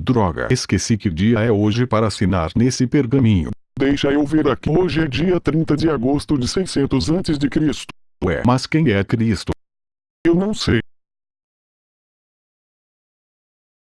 Droga, esqueci que dia é hoje para assinar nesse pergaminho. Deixa eu ver aqui. Hoje é dia 30 de agosto de 600 a.C. Ué, mas quem é Cristo? Eu não sei.